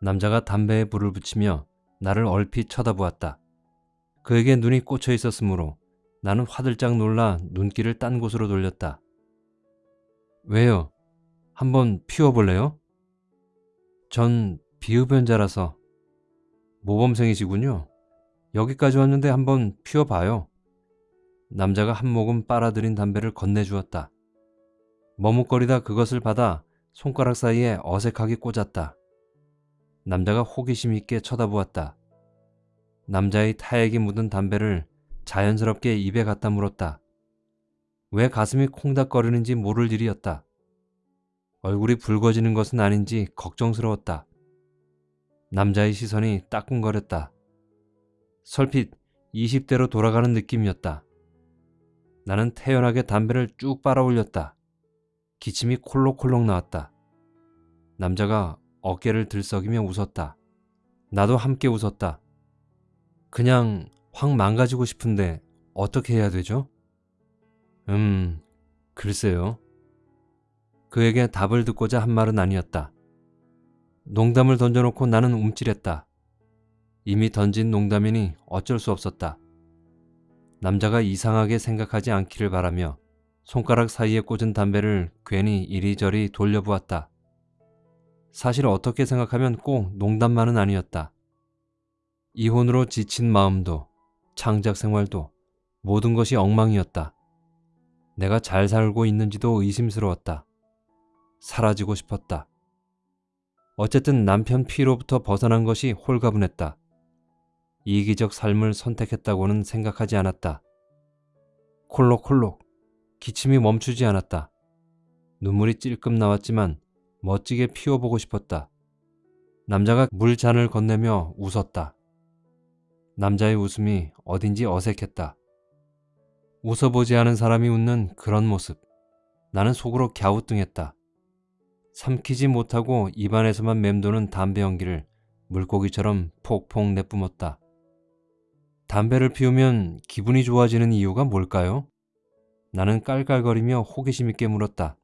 S1: 남자가 담배에 불을 붙이며 나를 얼핏 쳐다보았다. 그에게 눈이 꽂혀 있었으므로 나는 화들짝 놀라 눈길을 딴 곳으로 돌렸다. 왜요? 한번 피워볼래요? 전 비흡연자라서 모범생이시군요. 여기까지 왔는데 한번 피워봐요. 남자가 한 모금 빨아들인 담배를 건네주었다. 머뭇거리다 그것을 받아 손가락 사이에 어색하게 꽂았다. 남자가 호기심 있게 쳐다보았다. 남자의 타액이 묻은 담배를 자연스럽게 입에 갖다 물었다. 왜 가슴이 콩닥거리는지 모를 일이었다. 얼굴이 붉어지는 것은 아닌지 걱정스러웠다. 남자의 시선이 따끔거렸다. 설핏 20대로 돌아가는 느낌이었다. 나는 태연하게 담배를 쭉 빨아 올렸다. 기침이 콜록콜록 나왔다. 남자가 어깨를 들썩이며 웃었다. 나도 함께 웃었다. 그냥 확 망가지고 싶은데 어떻게 해야 되죠? 음, 글쎄요. 그에게 답을 듣고자 한 말은 아니었다. 농담을 던져놓고 나는 움찔했다. 이미 던진 농담이니 어쩔 수 없었다. 남자가 이상하게 생각하지 않기를 바라며 손가락 사이에 꽂은 담배를 괜히 이리저리 돌려보았다. 사실 어떻게 생각하면 꼭 농담만은 아니었다. 이혼으로 지친 마음도 창작 생활도 모든 것이 엉망이었다. 내가 잘 살고 있는지도 의심스러웠다. 사라지고 싶었다. 어쨌든 남편 피로부터 벗어난 것이 홀가분했다. 이기적 삶을 선택했다고는 생각하지 않았다. 콜록콜록 기침이 멈추지 않았다. 눈물이 찔끔 나왔지만 멋지게 피워보고 싶었다. 남자가 물잔을 건네며 웃었다. 남자의 웃음이 어딘지 어색했다. 웃어보지 않은 사람이 웃는 그런 모습. 나는 속으로 갸우뚱했다. 삼키지 못하고 입안에서만 맴도는 담배 연기를 물고기처럼 폭폭 내뿜었다. 담배를 피우면 기분이 좋아지는 이유가 뭘까요? 나는 깔깔거리며 호기심 있게 물었다.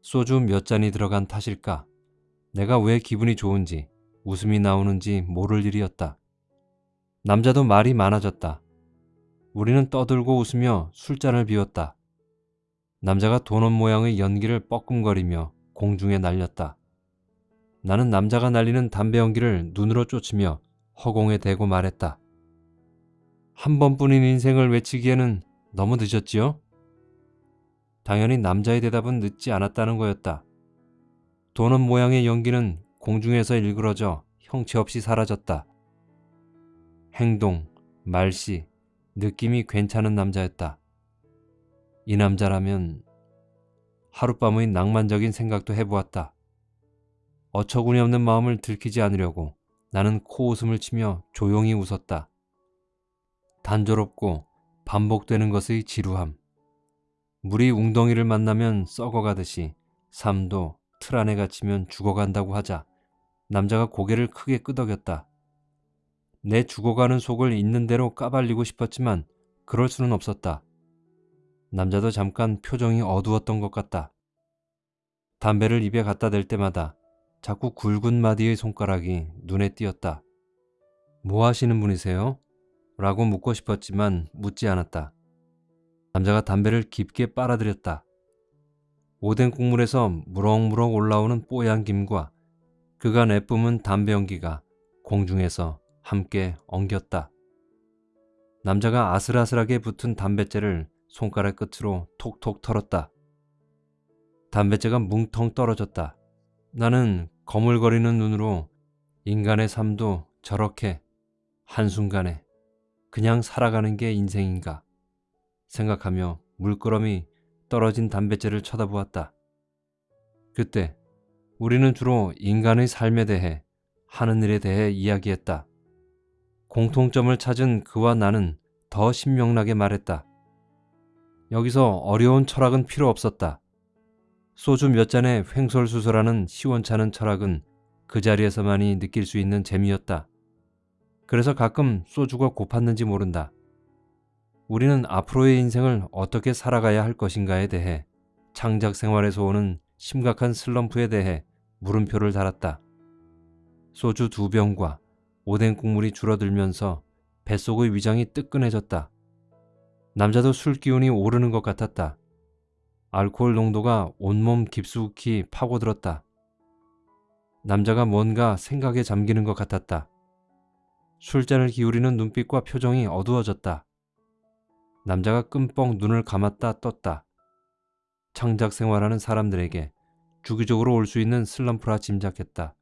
S1: 소주 몇 잔이 들어간 탓일까? 내가 왜 기분이 좋은지, 웃음이 나오는지 모를 일이었다. 남자도 말이 많아졌다. 우리는 떠들고 웃으며 술잔을 비웠다. 남자가 도넛 모양의 연기를 뻐끔거리며 공중에 날렸다. 나는 남자가 날리는 담배 연기를 눈으로 쫓으며 허공에 대고 말했다. 한 번뿐인 인생을 외치기에는 너무 늦었지요? 당연히 남자의 대답은 늦지 않았다는 거였다. 도넛 모양의 연기는 공중에서 일그러져 형체 없이 사라졌다. 행동, 말씨, 느낌이 괜찮은 남자였다. 이 남자라면 하룻밤의 낭만적인 생각도 해보았다. 어처구니 없는 마음을 들키지 않으려고 나는 코웃음을 치며 조용히 웃었다. 단조롭고 반복되는 것의 지루함. 물이 웅덩이를 만나면 썩어가듯이 삶도 틀 안에 갇히면 죽어간다고 하자 남자가 고개를 크게 끄덕였다. 내 죽어가는 속을 있는 대로 까발리고 싶었지만 그럴 수는 없었다. 남자도 잠깐 표정이 어두웠던 것 같다. 담배를 입에 갖다 댈 때마다 자꾸 굵은 마디의 손가락이 눈에 띄었다. 뭐 하시는 분이세요? 라고 묻고 싶었지만 묻지 않았다. 남자가 담배를 깊게 빨아들였다. 오뎅 국물에서 무럭무럭 올라오는 뽀얀 김과 그가 내뿜은 담배 연기가 공중에서 함께 엉겼다. 남자가 아슬아슬하게 붙은 담뱃재를 손가락 끝으로 톡톡 털었다. 담뱃재가 뭉텅 떨어졌다. 나는 거물거리는 눈으로 인간의 삶도 저렇게 한순간에 그냥 살아가는 게 인생인가 생각하며 물끄러미 떨어진 담뱃재를 쳐다보았다. 그때 우리는 주로 인간의 삶에 대해 하는 일에 대해 이야기했다. 공통점을 찾은 그와 나는 더 신명나게 말했다. 여기서 어려운 철학은 필요 없었다. 소주 몇 잔에 횡설수설하는 시원찮은 철학은 그 자리에서만이 느낄 수 있는 재미였다. 그래서 가끔 소주가 고팠는지 모른다. 우리는 앞으로의 인생을 어떻게 살아가야 할 것인가에 대해 창작 생활에서 오는 심각한 슬럼프에 대해 물음표를 달았다. 소주 두 병과 오뎅 국물이 줄어들면서 뱃속의 위장이 뜨끈해졌다. 남자도 술 기운이 오르는 것 같았다. 알코올 농도가 온몸 깊숙이 파고들었다. 남자가 뭔가 생각에 잠기는 것 같았다. 술잔을 기울이는 눈빛과 표정이 어두워졌다. 남자가 끔뻑 눈을 감았다 떴다. 창작 생활하는 사람들에게 주기적으로 올 수 있는 슬럼프라 짐작했다.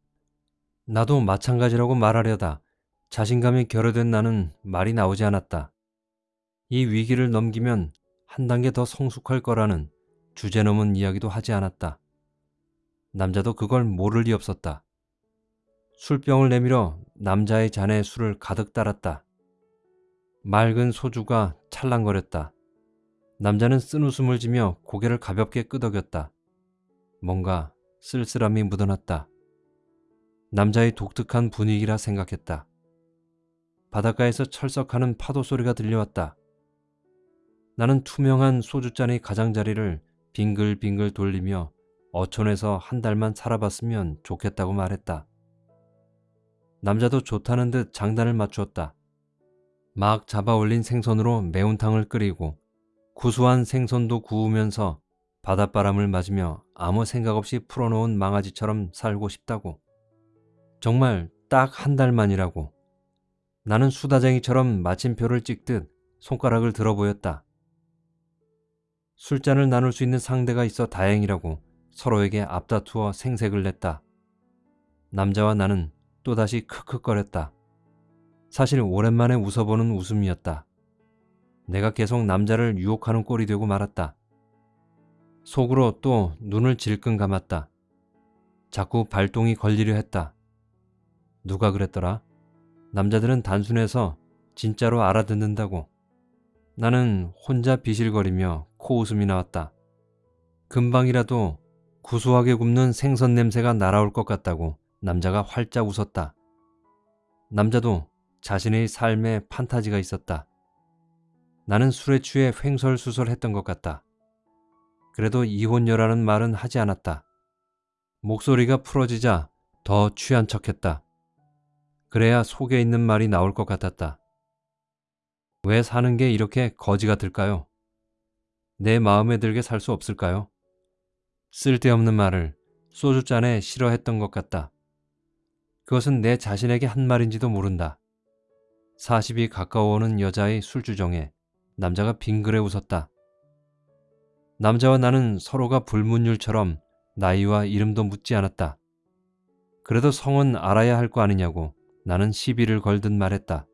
S1: 나도 마찬가지라고 말하려다 자신감이 결여된 나는 말이 나오지 않았다. 이 위기를 넘기면 한 단계 더 성숙할 거라는 주제 넘은 이야기도 하지 않았다. 남자도 그걸 모를 리 없었다. 술병을 내밀어 남자의 잔에 술을 가득 따랐다. 맑은 소주가 찰랑거렸다. 남자는 쓴 웃음을 지며 고개를 가볍게 끄덕였다. 뭔가 쓸쓸함이 묻어났다. 남자의 독특한 분위기라 생각했다. 바닷가에서 철썩하는 파도 소리가 들려왔다. 나는 투명한 소주잔의 가장자리를 빙글빙글 돌리며 어촌에서 한 달만 살아봤으면 좋겠다고 말했다. 남자도 좋다는 듯 장단을 맞추었다. 막 잡아 올린 생선으로 매운탕을 끓이고 구수한 생선도 구우면서 바닷바람을 맞으며 아무 생각 없이 풀어놓은 망아지처럼 살고 싶다고. 정말 딱 한 달만이라고. 나는 수다쟁이처럼 마침표를 찍듯 손가락을 들어 보였다. 술잔을 나눌 수 있는 상대가 있어 다행이라고 서로에게 앞다투어 생색을 냈다. 남자와 나는 또다시 크크거렸다. 사실 오랜만에 웃어보는 웃음이었다. 내가 계속 남자를 유혹하는 꼴이 되고 말았다. 속으로 또 눈을 질끈 감았다. 자꾸 발동이 걸리려 했다. 누가 그랬더라? 남자들은 단순해서 진짜로 알아듣는다고. 나는 혼자 비실거리며 코웃음이 나왔다. 금방이라도 구수하게 굽는 생선 냄새가 날아올 것 같다고 남자가 활짝 웃었다. 남자도 자신의 삶에 판타지가 있었다. 나는 술에 취해 횡설수설했던 것 같다. 그래도 이혼녀라는 말은 하지 않았다. 목소리가 풀어지자 더 취한 척했다. 그래야 속에 있는 말이 나올 것 같았다. 왜 사는 게 이렇게 거지 같을까요? 내 마음에 들게 살 수 없을까요? 쓸데없는 말을 소주잔에 싫어했던 것 같다. 그것은 내 자신에게 한 말인지도 모른다. 40이 가까워오는 여자의 술주정에 남자가 빙그레 웃었다. 남자와 나는 서로가 불문율처럼 나이와 이름도 묻지 않았다. 그래도 성은 알아야 할 거 아니냐고 나는 시비를 걸듯 말했다.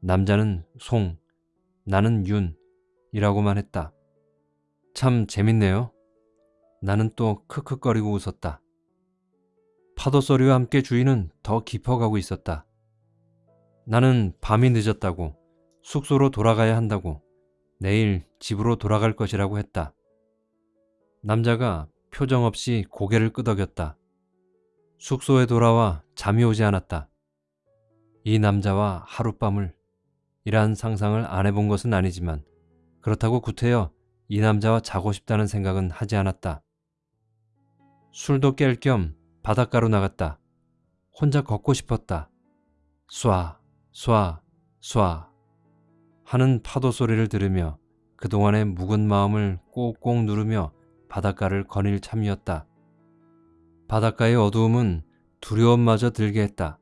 S1: 남자는 송, 나는 윤이라고만 했다. 참 재밌네요. 나는 또 크크거리고 웃었다. 파도 소리와 함께 주위는 더 깊어가고 있었다. 나는 밤이 늦었다고, 숙소로 돌아가야 한다고, 내일 집으로 돌아갈 것이라고 했다. 남자가 표정 없이 고개를 끄덕였다. 숙소에 돌아와 잠이 오지 않았다. 이 남자와 하룻밤을 이러한 상상을 안 해본 것은 아니지만 그렇다고 구태여 이 남자와 자고 싶다는 생각은 하지 않았다. 술도 깰 겸 바닷가로 나갔다. 혼자 걷고 싶었다. 쏴, 쏴, 쏴 하는 파도 소리를 들으며 그동안의 묵은 마음을 꼭꼭 누르며 바닷가를 거닐 참이었다. 바닷가의 어두움은 두려움마저 들게 했다.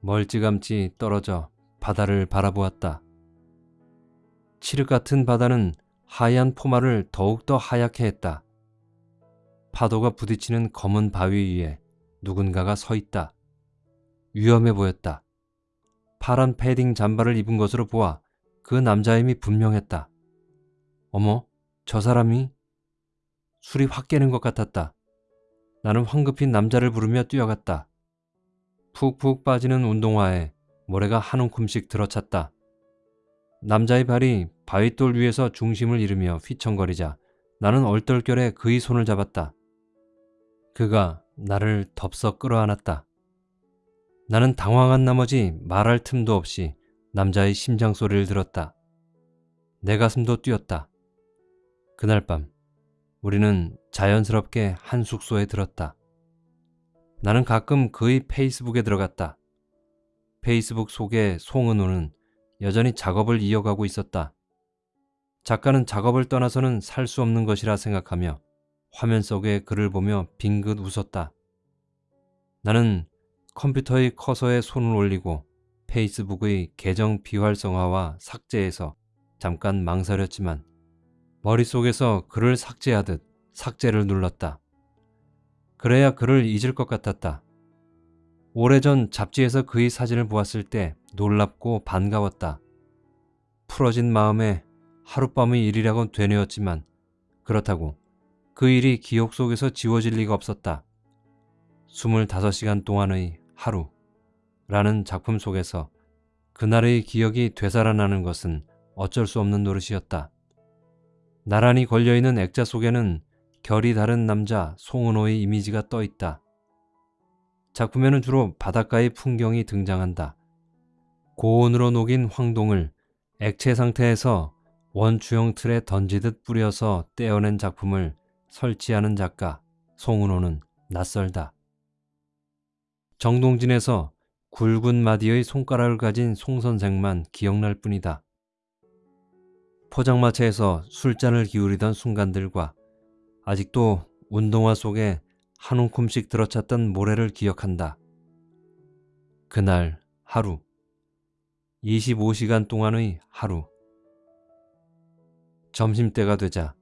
S1: 멀찌감치 떨어져 바다를 바라보았다. 칠흑 같은 바다는 하얀 포마를 더욱더 하얗게 했다. 파도가 부딪히는 검은 바위 위에 누군가가 서 있다. 위험해 보였다. 파란 패딩 잠바를 입은 것으로 보아 그 남자임이 분명했다. 어머, 저 사람이 술이 확 깨는 것 같았다. 나는 황급히 남자를 부르며 뛰어갔다. 푹푹 빠지는 운동화에 모래가 한 움큼씩 들어찼다. 남자의 발이 바위돌 위에서 중심을 잃으며 휘청거리자 나는 얼떨결에 그의 손을 잡았다. 그가 나를 덥석 끌어안았다. 나는 당황한 나머지 말할 틈도 없이 남자의 심장 소리를 들었다. 내 가슴도 뛰었다. 그날 밤 우리는 자연스럽게 한 숙소에 들었다. 나는 가끔 그의 페이스북에 들어갔다. 페이스북 속의 송은호는 여전히 작업을 이어가고 있었다. 작가는 작업을 떠나서는 살 수 없는 것이라 생각하며 화면 속의 글을 보며 빙긋 웃었다. 나는 컴퓨터의 커서에 손을 올리고 페이스북의 계정 비활성화와 삭제에서 잠깐 망설였지만 머릿속에서 글을 삭제하듯 삭제를 눌렀다. 그래야 그를 잊을 것 같았다. 오래전 잡지에서 그의 사진을 보았을 때 놀랍고 반가웠다. 풀어진 마음에 하룻밤의 일이라곤 되뇌었지만 그렇다고 그 일이 기억 속에서 지워질 리가 없었다. 25시간 동안의 하루 라는 작품 속에서 그날의 기억이 되살아나는 것은 어쩔 수 없는 노릇이었다. 나란히 걸려있는 액자 속에는 결이 다른 남자 송은호의 이미지가 떠 있다. 작품에는 주로 바닷가의 풍경이 등장한다. 고온으로 녹인 황동을 액체 상태에서 원추형 틀에 던지듯 뿌려서 떼어낸 작품을 설치하는 작가 송은호는 낯설다. 정동진에서 굵은 마디의 손가락을 가진 송 선생만 기억날 뿐이다. 포장마차에서 술잔을 기울이던 순간들과 아직도 운동화 속에 한 움큼씩 들어찼던 모래를 기억한다. 그날 하루, 25시간 동안의 하루. 점심때가 되자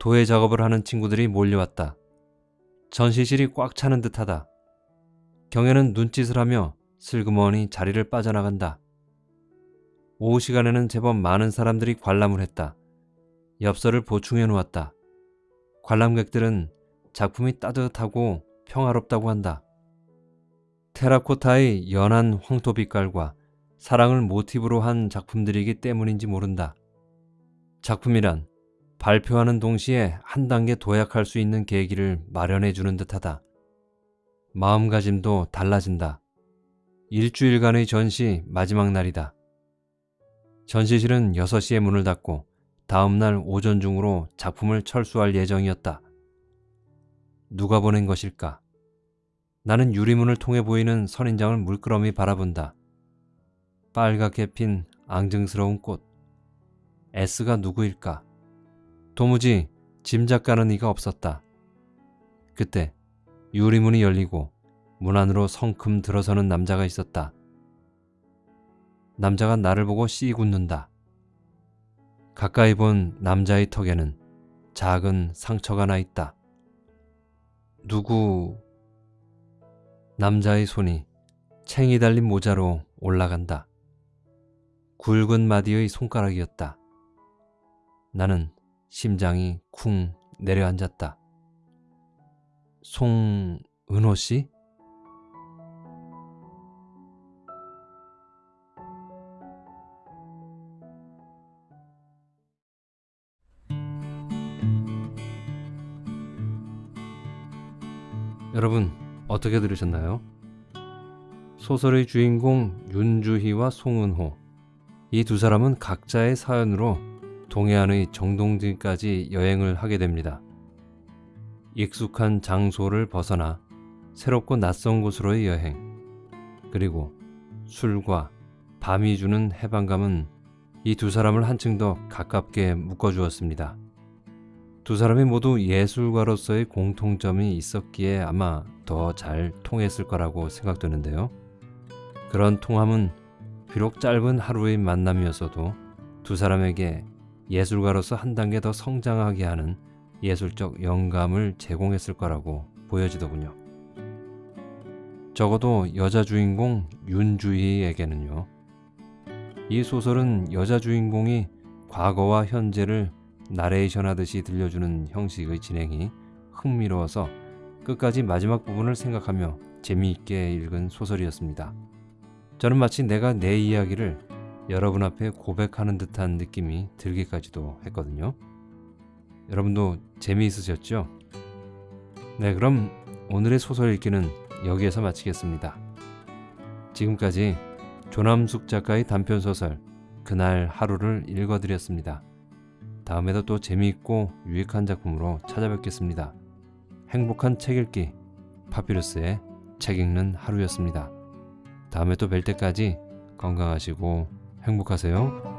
S1: 도예 작업을 하는 친구들이 몰려왔다. 전시실이 꽉 차는 듯하다. 경혜는 눈짓을 하며 슬그머니 자리를 빠져나간다. 오후 시간에는 제법 많은 사람들이 관람을 했다. 엽서를 보충해 놓았다. 관람객들은 작품이 따뜻하고 평화롭다고 한다. 테라코타의 연한 황토 빛깔과 사랑을 모티브로 한 작품들이기 때문인지 모른다. 작품이란 발표하는 동시에 한 단계 도약할 수 있는 계기를 마련해 주는 듯하다. 마음가짐도 달라진다. 일주일간의 전시 마지막 날이다. 전시실은 6시에 문을 닫고 다음날 오전 중으로 작품을 철수할 예정이었다. 누가 보낸 것일까? 나는 유리문을 통해 보이는 선인장을 물끄러미 바라본다. 빨갛게 핀 앙증스러운 꽃. S가 누구일까? 도무지 짐작 가는 이가 없었다. 그때 유리문이 열리고 문 안으로 성큼 들어서는 남자가 있었다. 남자가 나를 보고 씩 웃는다. 가까이 본 남자의 턱에는 작은 상처가 나 있다. 누구? 남자의 손이 챙이 달린 모자로 올라간다. 굵은 마디의 손가락이었다. 나는 심장이 쿵 내려앉았다. 송은호 씨? 여러분 어떻게 들으셨나요? 소설의 주인공 윤주희와 송은호 이 두 사람은 각자의 사연으로 동해안의 정동진까지 여행을 하게 됩니다. 익숙한 장소를 벗어나 새롭고 낯선 곳으로의 여행 그리고 술과 밤이 주는 해방감은 이 두 사람을 한층 더 가깝게 묶어주었습니다. 두 사람이 모두 예술가로서의 공통점이 있었기에 아마 더 잘 통했을 거라고 생각되는데요. 그런 통함은 비록 짧은 하루의 만남이었어도 두 사람에게 예술가로서 한 단계 더 성장하게 하는 예술적 영감을 제공했을 거라고 보여지더군요. 적어도 여자 주인공 윤주희에게는요. 이 소설은 여자 주인공이 과거와 현재를 나레이션 하듯이 들려주는 형식의 진행이 흥미로워서 끝까지 마지막 부분을 생각하며 재미있게 읽은 소설이었습니다. 저는 마치 내가 내 이야기를 여러분 앞에 고백하는 듯한 느낌이 들기까지도 했거든요. 여러분도 재미있으셨죠? 네, 그럼 오늘의 소설 읽기는 여기에서 마치겠습니다. 지금까지 조남숙 작가의 단편소설 그날 하루를 읽어드렸습니다. 다음에도 또 재미있고 유익한 작품으로 찾아뵙겠습니다. 행복한 책 읽기 파피루스의 책 읽는 하루였습니다. 다음에 또 뵐 때까지 건강하시고 행복하세요.